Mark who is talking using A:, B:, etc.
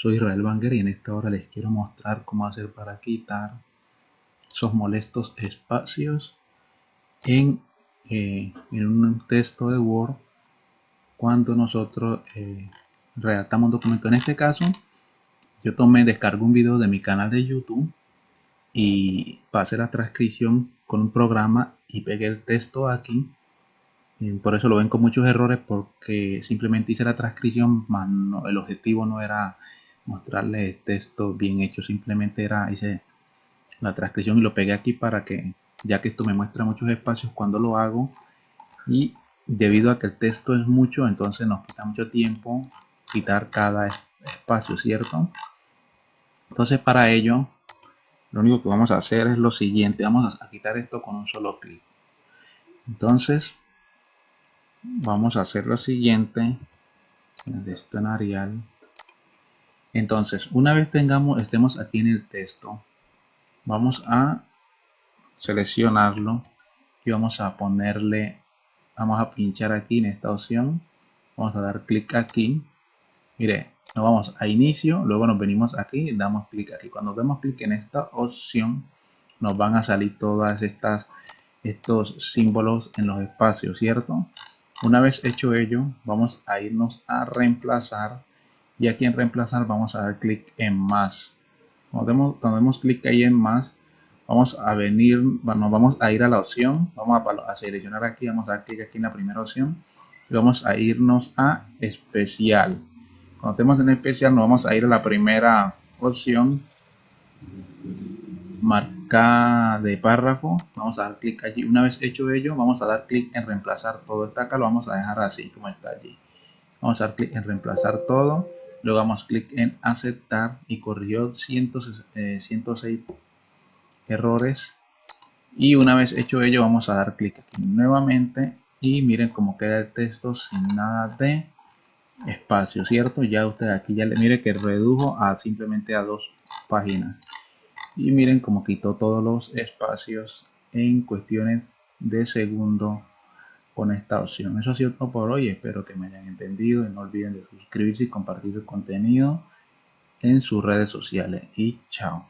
A: soy Israel Banger y en esta hora les quiero mostrar cómo hacer para quitar esos molestos espacios en, eh, en un texto de Word cuando nosotros eh, redactamos un documento. En este caso, yo tomé, descargo un video de mi canal de YouTube y pasé la transcripción con un programa y pegué el texto aquí por eso lo ven con muchos errores porque simplemente hice la transcripción, el objetivo no era mostrarles texto bien hecho, simplemente era hice la transcripción y lo pegué aquí para que, ya que esto me muestra muchos espacios cuando lo hago. Y debido a que el texto es mucho, entonces nos quita mucho tiempo quitar cada espacio, ¿cierto? Entonces para ello, lo único que vamos a hacer es lo siguiente, vamos a quitar esto con un solo clic. Entonces, vamos a hacer lo siguiente. El estonarial entonces una vez tengamos estemos aquí en el texto vamos a seleccionarlo y vamos a ponerle vamos a pinchar aquí en esta opción. Vamos a dar clic aquí. Mire nos vamos a inicio luego nos venimos aquí y damos clic aquí. Cuando demos clic en esta opción nos van a salir todas estas estos símbolos en los espacios cierto una vez hecho ello, vamos a irnos a reemplazar y aquí en reemplazar vamos a dar clic en más. Cuando demos, clic ahí en más, vamos a venir, bueno, vamos a ir a la opción, vamos a, seleccionar aquí, vamos a dar clic aquí en la primera opción y vamos a irnos a especial. Cuando estemos en especial nos vamos a ir a la primera opción marca de párrafo vamos a dar clic allí una vez hecho ello vamos a dar clic en reemplazar todo está acá lo vamos a dejar así como está allí vamos a dar clic en reemplazar todo luego damos clic en aceptar y corrió 106 eh, errores. Y una vez hecho ello vamos a dar clic nuevamente. Y miren cómo queda el texto sin nada de espacio cierto ya usted aquí ya le mire que redujo a simplemente a dos páginas. Y miren cómo quitó todos los espacios en cuestiones de segundo con esta opción. Eso ha sido todo por hoy, espero que me hayan entendido y no olviden de suscribirse y compartir el contenido en sus redes sociales y chao.